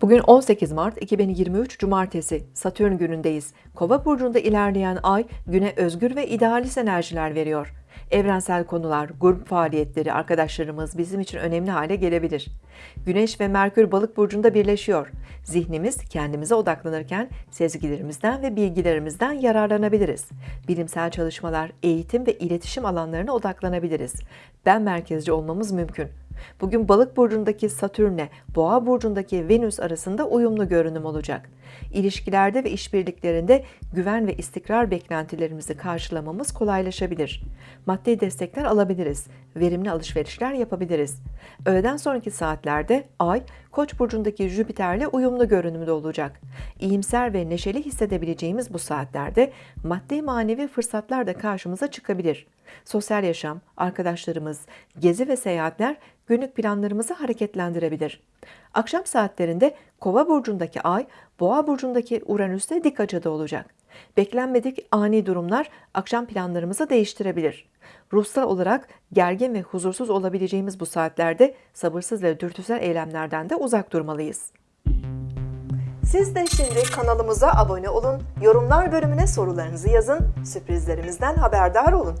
Bugün 18 Mart 2023 Cumartesi Satürn günündeyiz. Kova burcunda ilerleyen ay güne özgür ve idealist enerjiler veriyor. Evrensel konular, grup faaliyetleri, arkadaşlarımız bizim için önemli hale gelebilir. Güneş ve Merkür balık burcunda birleşiyor. Zihnimiz kendimize odaklanırken sezgilerimizden ve bilgilerimizden yararlanabiliriz. Bilimsel çalışmalar, eğitim ve iletişim alanlarına odaklanabiliriz. Ben merkezci olmamız mümkün. Bugün balık burcundaki Satürn'le boğa burcundaki Venüs arasında uyumlu görünüm olacak. İlişkilerde ve işbirliklerinde güven ve istikrar beklentilerimizi karşılamamız kolaylaşabilir. Maddi destekler alabiliriz. Verimli alışverişler yapabiliriz. Öğleden sonraki saatlerde Ay, Koç burcundaki Jüpiter'le uyumlu görünümde olacak. İyimser ve neşeli hissedebileceğimiz bu saatlerde maddi manevi fırsatlar da karşımıza çıkabilir. Sosyal yaşam, arkadaşlarımız, gezi ve seyahatler günlük planlarımızı hareketlendirebilir. Akşam saatlerinde Kova burcundaki Ay, Boğa burcundaki Uranüs'te dik açıda olacak. Beklenmedik ani durumlar akşam planlarımızı değiştirebilir. Ruhsal olarak gergin ve huzursuz olabileceğimiz bu saatlerde sabırsız ve dürtüsel eylemlerden de uzak durmalıyız. Siz de şimdi kanalımıza abone olun, yorumlar bölümüne sorularınızı yazın, sürprizlerimizden haberdar olun.